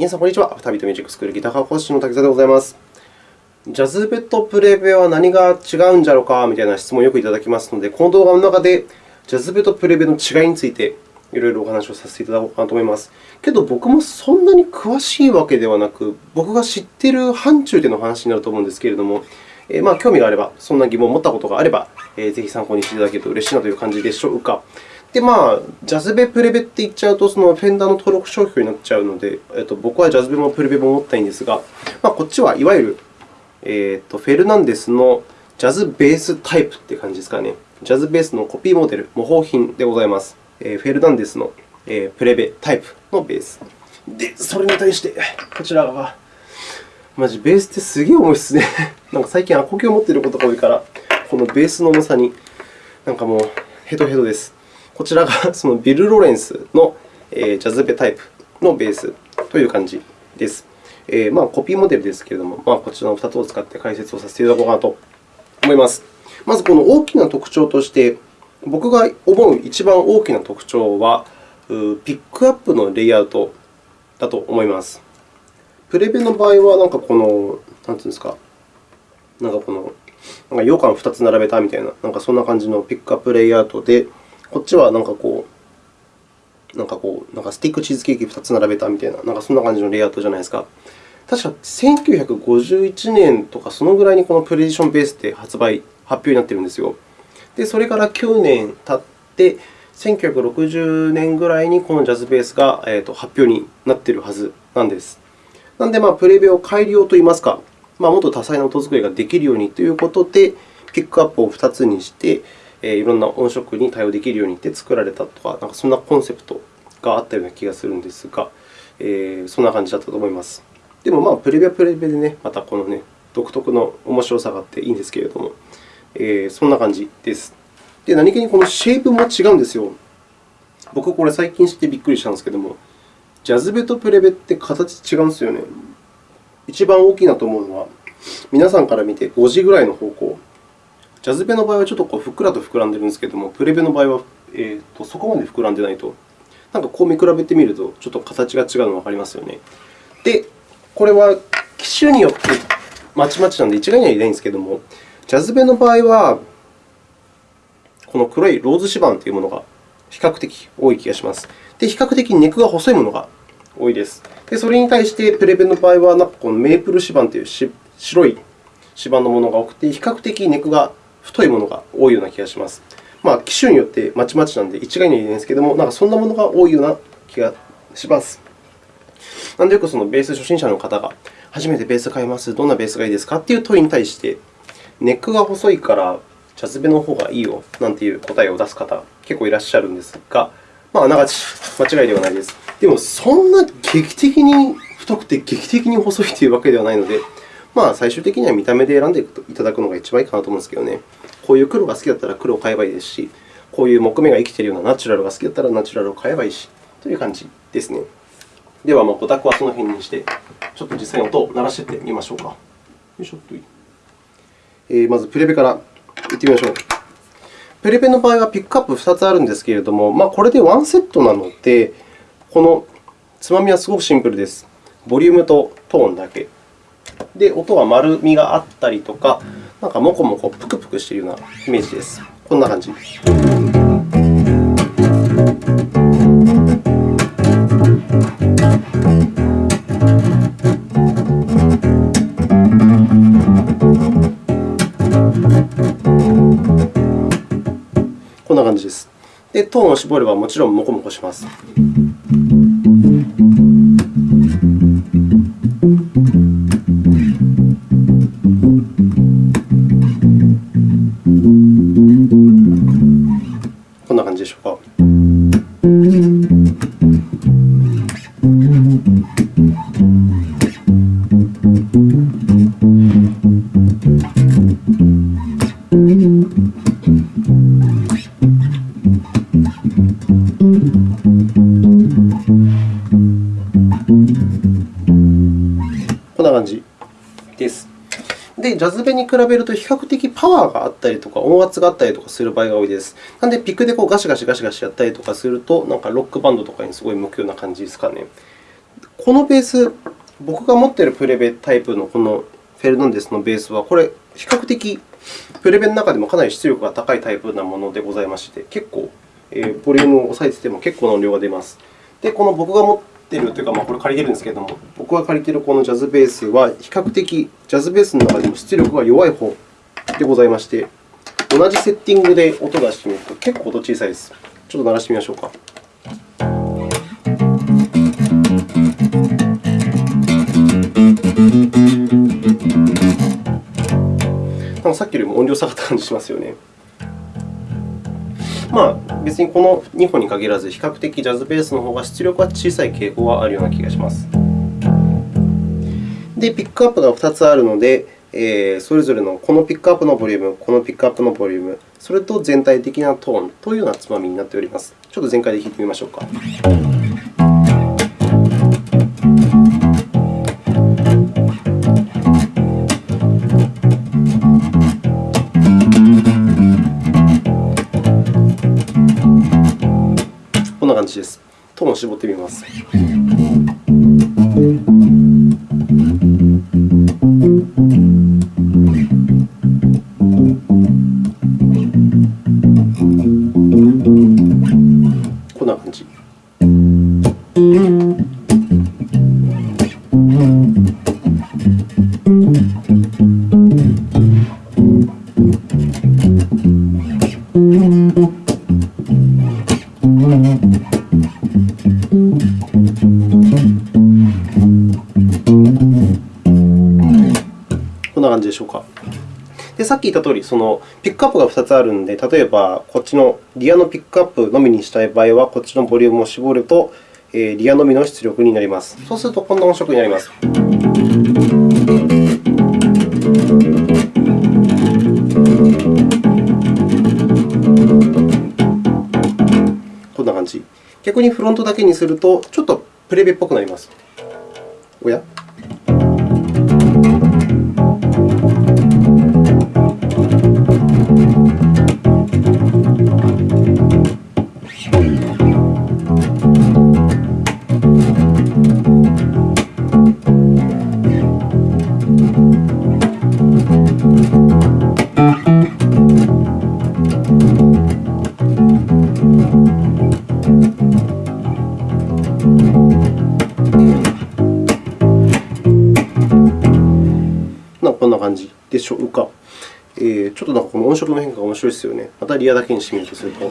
皆さん、こんにちは。アフタービートミュージックスクールギター科講師の滝沢でございます。ジャズベとプレベは何が違うんじゃろうかみたいな質問をよくいただきますので、この動画の中でジャズベとプレベの違いについていろいろお話をさせていただこうかなと思います。けど、僕もそんなに詳しいわけではなく、僕が知っている範疇での話になると思うんですけれども、えまあ、興味があれば、そんな疑問を持ったことがあれば、えぜひ参考にしていただけると嬉しいなという感じでしょうか。で、まあ、ジャズベ、プレベって言っちゃうと、そのフェンダーの登録商標になっちゃうので、えっと、僕はジャズベもプレベも持ったいんですが、まあ、こっちはいわゆる、えっと、フェルナンデスのジャズベースタイプって感じですかね。ジャズベースのコピーモデル、模倣品でございます。えフェルナンデスのプレベタイプのベース。で、それに対して、こちらが、マジ、ベースってすげえ重いですね。なんか最近、アコギを持っていることが多いから、このベースの重さに、なんかもう、ヘトヘトです。こちらが そのビル・ロレンスのジャズベタイプのベースという感じです。え、まあ、コピーモデルですけれども、まあ、こちらの2つを使って解説をさせていただこうかなと思います。まず、この大きな特徴として、僕が思う一番大きな特徴は、ピックアップのレイアウトだと思います。プレベの場合は、なんかこの、なんていうんですか、なんかこの、なんか羊羹2つ並べたみたいな、なんかそんな感じのピックアップレイアウトで、こっちはなんかこう、なんかこう、なんかスティックチーズケーキ2つ並べたみたいな、なんかそんな感じのレイアウトじゃないですか。確か1951年とか、そのぐらいにこのプレディションベースって発売、発表になっているんですよ。で、それから9年経って、1960年ぐらいにこのジャズベースが発表になっているはずなんです。なので、まあ、プレベを改良といいますか、まあ、もっと多彩な音作りができるようにということで、ピックアップを2つにして、いろんな音色に対応できるようにって作られたとか、なんかそんなコンセプトがあったような気がするんですが、えー、そんな感じだったと思います。でも、まあ、プレビはプレビでね、またこのね、独特の面白さがあっていいんですけれども、えー、そんな感じです。で、何気にこのシェイプも違うんですよ。僕、これ最近知ってびっくりしたんですけども、ジャズベとプレベって形違うんですよね。一番大きいなと思うのは、皆さんから見て5時ぐらいの方向。ジャズベの場合はちょっとこうふっくらと膨らんでるんですけれども、プレベの場合は、えーと、そこまで膨らんでないと。なんかこう見比べてみると、ちょっと形が違うのがわかりますよね。で、これは機種によってまちまちなので一概には言えないんですけれども、ジャズベの場合は、この黒いローズ指板というものが比較的多い気がします。で、比較的ネクが細いものが多いです。で、それに対してプレベの場合は、なんかこのメープル指板という白い指板のものが多くて、比較的ネクが太いものが多いような気がします。まあ、機種によってまちまちなので一概には言えないんですけれども、なんかそんなものが多いような気がします。なので、よくそのベース初心者の方が、初めてベース買います、どんなベースがいいですかという問いに対して、ネックが細いからジャズベの方がいいよなんていう答えを出す方、結構いらっしゃるんですが、まあ、あながち間違いではないです。でも、そんな劇的に太くて劇的に細いというわけではないので、まあ、最終的には見た目で選んでいただくのが一番いいかなと思うんですけどね。こういう黒が好きだったら黒を買えばいいですし、こういう木目が生きているようなナチュラルが好きだったらナチュラルを買えばいいし、という感じですね。では、まあ、オタクはその辺にして、ちょっと実際に音を鳴らしてみましょうか。よいしょっとえー、まず、プレベからいってみましょう。プレベの場合はピックアップ2つあるんですけれども、まあ、これでワンセットなので、このつまみはすごくシンプルです。ボリュームとトーンだけ。で、音は丸みがあったりとか、なんかもこもこぷくぷくしているようなイメージです。こんな感じ。こんな感じです。で、トーンを絞ればもちろんもこもこします。ジャズベに比べると比較的パワーがあったりとか、音圧があったりとかする場合が多いです。なので、ピックでこうガシガシガシガシやったりとかすると、なんかロックバンドとかにすごい向くような感じですかね。このベース、僕が持っているプレベタイプのこのフェルナンデスのベースは、これ、比較的プレベの中でもかなり出力が高いタイプなものでございまして、結構、えー、ボリュームを抑えてても結構な音量が出ます。で、この僕が持ってるというか、まあ、これ借りてるんですけれども、僕が借りているこのジャズベースは、比較的ジャズベースの中でも出力が弱い方でございまして、同じセッティングで音を出してみると結構音小さいです。ちょっと鳴らしてみましょうか。なんかさっきよりも音量下がった感じしますよね。まあ、別にこの2本に限らず、比較的ジャズベースの方が出力は小さい傾向はあるような気がします。で、ピックアップが2つあるので、えー、それぞれのこのピックアップのボリューム、このピックアップのボリューム、それと全体的なトーンというようなつまみになっております。ちょっと全開で弾いてみましょうか。じです。トーンを絞ってみます。こんな感じ。でさっき言ったとおり、そのピックアップが2つあるので、例えばこっちのリアのピックアップのみにしたい場合は、こっちのボリュームを絞ると、えリアのみの出力になります。そうすると、こんな音色になります。こんな感じ。逆にフロントだけにすると、ちょっとプレベっぽくなります。おや？こんな感じでしょうか。えー、ちょっとなんかこの音色の変化が面白いですよね。またリアだけにしてみるとすると。こ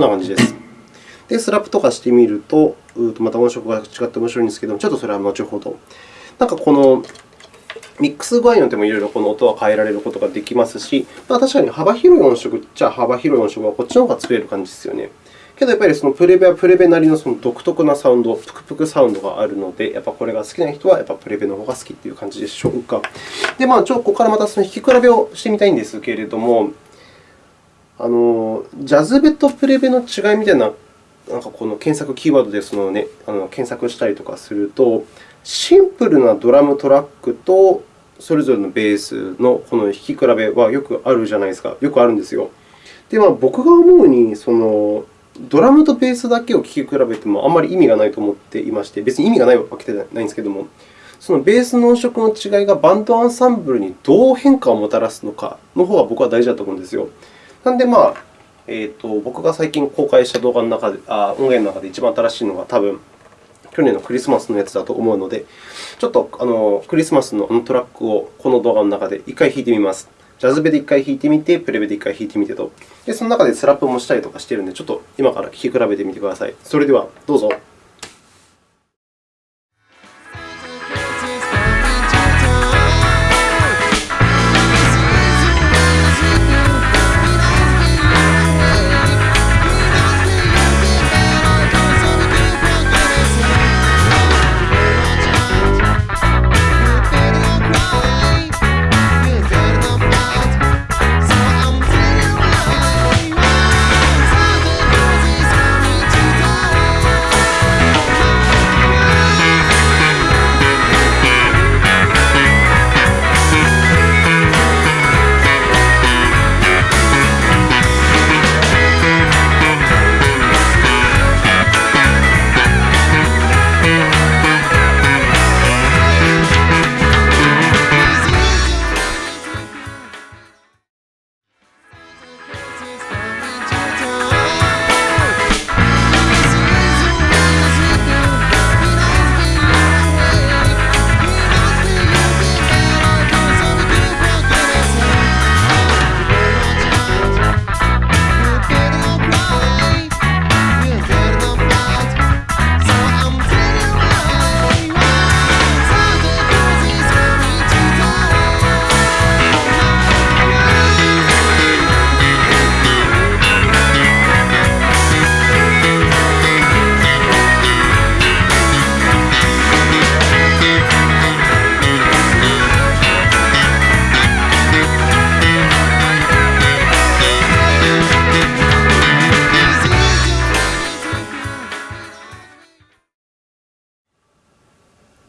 んな感じです。で、スラップとかしてみると、また音色が違って面白いんですけども、ちょっとそれは後ほど。なんかこのミックス具合によってもいろいろこの音は変えられることができますし、まあ、確かに幅広い音色っちゃ幅広い音色はこっちの方が作れる感じですよね。けど、やっぱりそのプレベはプレベなりのその独特なサウンド、プクプクサウンドがあるので、やっぱこれが好きな人はやっぱプレベの方が好きという感じでしょうか。で、まあ、ちょここからまたその弾き比べをしてみたいんですけれども、あのジャズベとプレベの違いみたいななんかこの検索キーワードでその、ね、あの検索したりとかすると、シンプルなドラムトラックとそれぞれのベースのこの弾き比べはよくあるじゃないですか。よくあるんですよ。で、まあ、僕が思うに、そのドラムとベースだけを聴き比べてもあんまり意味がないと思っていまして、別に意味がないわけではないんですけれども、そのベースの音色の違いがバンドアンサンブルにどう変化をもたらすのかの方が僕は大事だと思うんですよ。なので、まあえーと、僕が最近公開した動画の中で、あ音源の中で一番新しいのが多分去年のクリスマスのやつだと思うので、ちょっとあのクリスマスのトラックをこの動画の中で1回弾いてみます。ジャズベで1回弾いてみて、プレベで1回弾いてみてと。で、その中でスラップもしたりとかしているので、ちょっと今から聴き比べてみてください。それでは、どうぞ。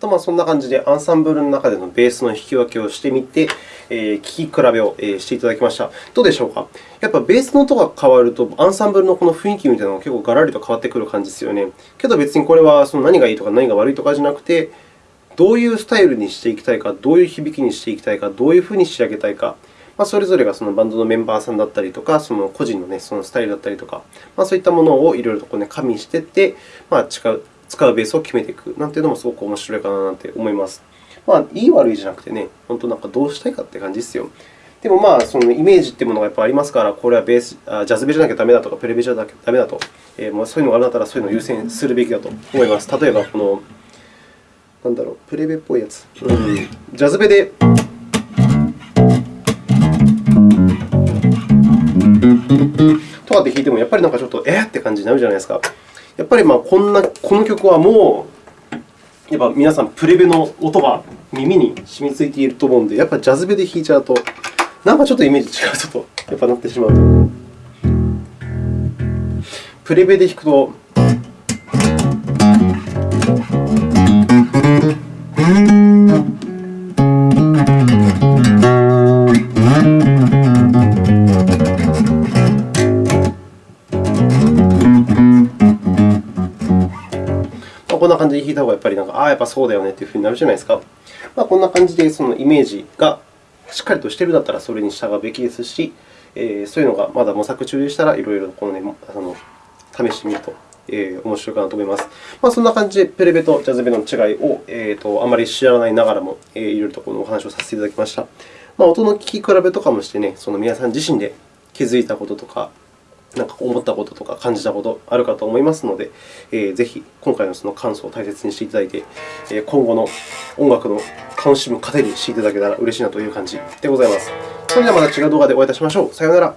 とまあ、そんな感じでアンサンブルの中でのベースの弾き分けをしてみて、えー、聴き比べをしていただきました。どうでしょうか？やっぱりベースの音が変わると、アンサンブルのこの雰囲気みたいなのが結構ガラリと変わってくる感じですよね。けど別にこれはその何がいいとか何が悪いとかじゃなくて、どういうスタイルにしていきたいか、どういう響きにしていきたいか、どういうふうに仕上げたいか、まあ、それぞれがそのバンドのメンバーさんだったりとか、その個人の,、ね、そのスタイルだったりとか、まあ、そういったものをいろいろとこう、ね、加味していって、まあ、使う使うベースを決めていくなんていうのもすごく面白いかななんて思います。まあ、いい悪いじゃなくてね、本当なんかどうしたいかって感じですよ。でも、まあ、そのイメージというものがやっぱありますから、これはベースジャズベじゃなきゃダメだとか、プレベじゃなきゃダメだと、えー、もうそういうのがあるんだったら、そういうのを優先するべきだと思います。例えば、この、なんだろう、プレベっぽいやつ。うん、ジャズベで。とかって弾いても、やっぱりなんかちょっと、えーって感じになるじゃないですか。やっぱりまあこんなこの曲はもう、やっぱ皆さん、プレベの音が耳に染みついていると思うので、やっぱジャズベで弾いちゃうと、なんかちょっとイメージ違うとやっぱなってしまうと。プレベで弾くと、りなんか、ああ、やっぱそうだよねというふうになるじゃないですか。まあ、こんな感じでそのイメージがしっかりとしているだったらそれに従うべきですし、えー、そういうのがまだ模索中でしたら、いろいろこの、ね、あの試してみると、えー、面白いかなと思います。まあ、そんな感じで、プレベとジャズベの違いを、えーと、あまり知らないながらも、えー、いろいろとこのお話をさせていただきました。まあ、音の聴き比べとかもしてね、その皆さん自身で気づいたこととか、なんか思ったこととか感じたことあるかと思いますので、えー、ぜひ今回のその感想を大切にしていただいて、えー、今後の音楽の楽しむ糧にしていただけたら嬉しいなという感じでございます。それではまた違う動画でお会いいたしましょう。さようなら。